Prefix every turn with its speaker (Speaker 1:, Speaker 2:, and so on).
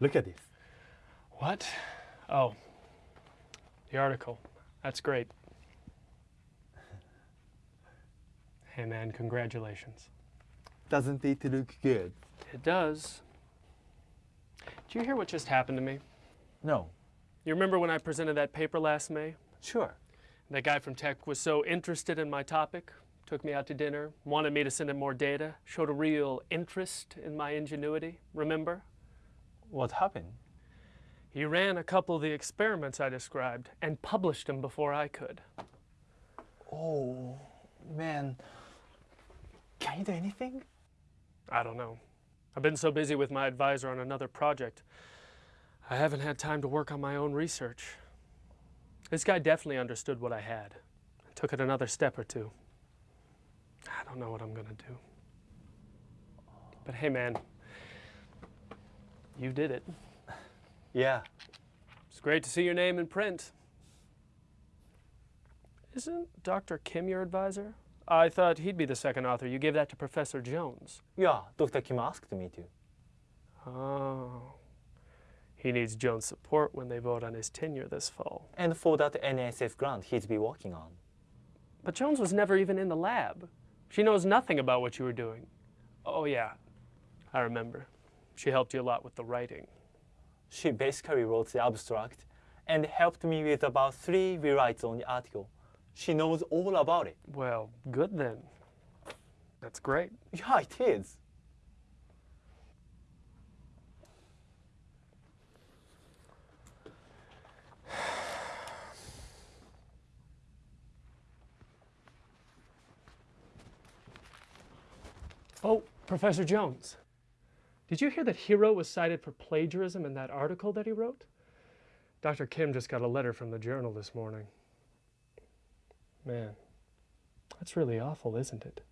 Speaker 1: Look at this.
Speaker 2: What? Oh, the article. That's great. Hey man, congratulations.
Speaker 1: Doesn't it look good?
Speaker 2: It does. Do you hear what just happened to me?
Speaker 1: No.
Speaker 2: You remember when I presented that paper last May?
Speaker 1: Sure.
Speaker 2: That guy from tech was so interested in my topic, took me out to dinner, wanted me to send him more data, showed a real interest in my ingenuity. Remember?
Speaker 1: What happened?
Speaker 2: He ran a couple of the experiments I described and published them before I could.
Speaker 1: Oh, man. Can you do anything?
Speaker 2: I don't know. I've been so busy with my advisor on another project, I haven't had time to work on my own research. This guy definitely understood what I had and took it another step or two. I don't know what I'm gonna do. But hey, man, you did it.
Speaker 1: Yeah.
Speaker 2: It's great to see your name in print. Isn't Dr. Kim your advisor? I thought he'd be the second author. You gave that to Professor Jones.
Speaker 1: Yeah, Dr. Kim asked me to.
Speaker 2: Oh. He needs Jones' support when they vote on his tenure this fall.
Speaker 1: And for that NSF grant he's be working on.
Speaker 2: But Jones was never even in the lab. She knows nothing about what you were doing. Oh, yeah, I remember. She helped you a lot with the writing.
Speaker 1: She basically wrote the abstract and helped me with about three rewrites on the article. She knows all about it.
Speaker 2: Well, good then. That's great.
Speaker 1: Yeah, it is.
Speaker 2: Oh, Professor Jones. Did you hear that Hero was cited for plagiarism in that article that he wrote? Dr. Kim just got a letter from the journal this morning. Man, that's really awful, isn't it?